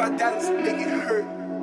My dance, make it hurt.